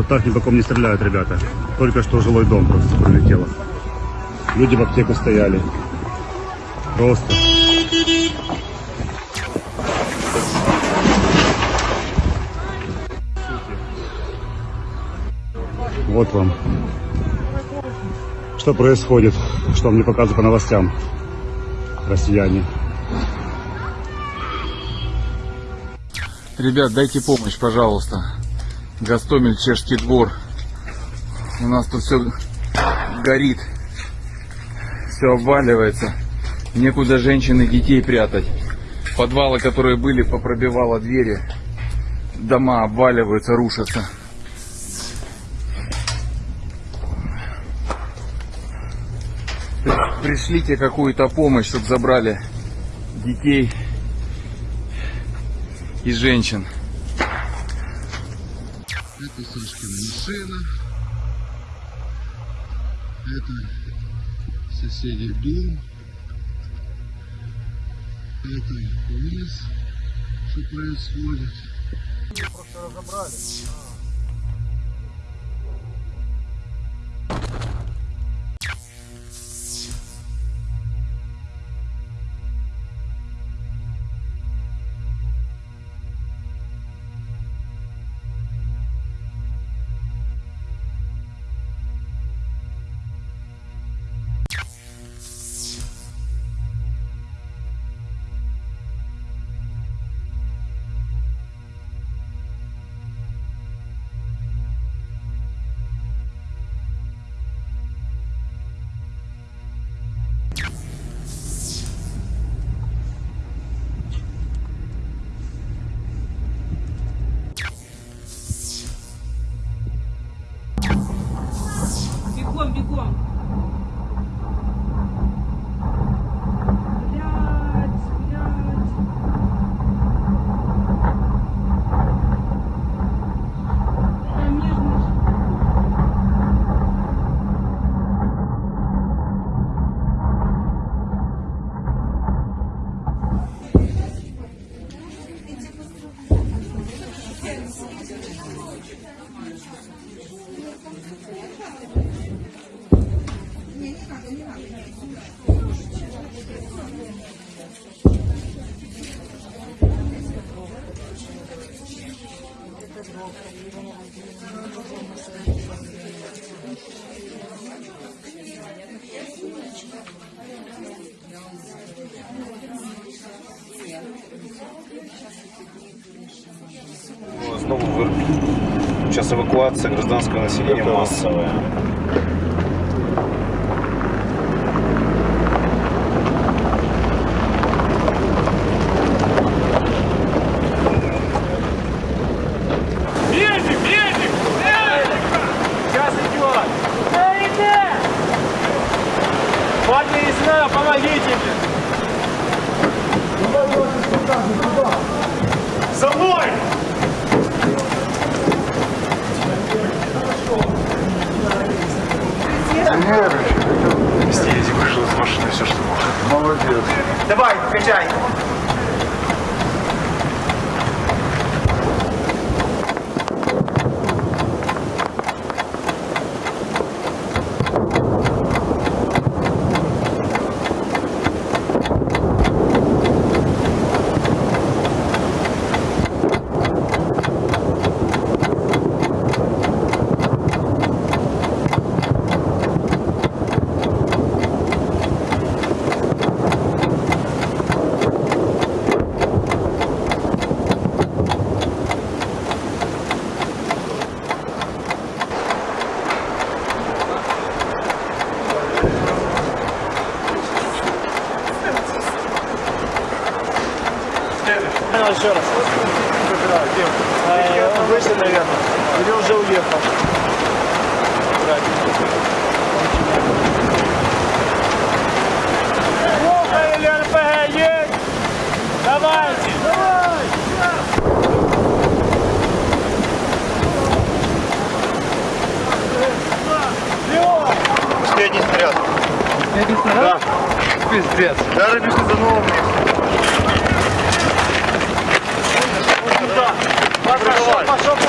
Вот так ни по ком не стреляют, ребята. Только что жилой дом просто пролетело. Люди в аптеку стояли. Просто. Вот вам. Что происходит, что мне показывают по новостям россияне. Ребят, дайте помощь, пожалуйста. Гастомель, Чешский двор. У нас тут все горит. Все обваливается. Некуда женщин и детей прятать. Подвалы, которые были, попробивало двери. Дома обваливаются, рушатся. Пришлите какую-то помощь, чтобы забрали детей и женщин. Это Сашкина машина. Это соседей дом. Это вниз, что происходит. Просто разобрали. Бегом, бегом. Знову в Ірпінь. Час евакуація гражданського Мне! За мной! Стилизик вышел из машины, все, что мог. Молодец. Давай, качай! Еще раз. Э, Он вышел, наверное. Или уже уехал. Плохо или РПГ есть? Давайте! Давай! Последний снаряд. Да. Пиздец. Даже без новым Пошел, пошел,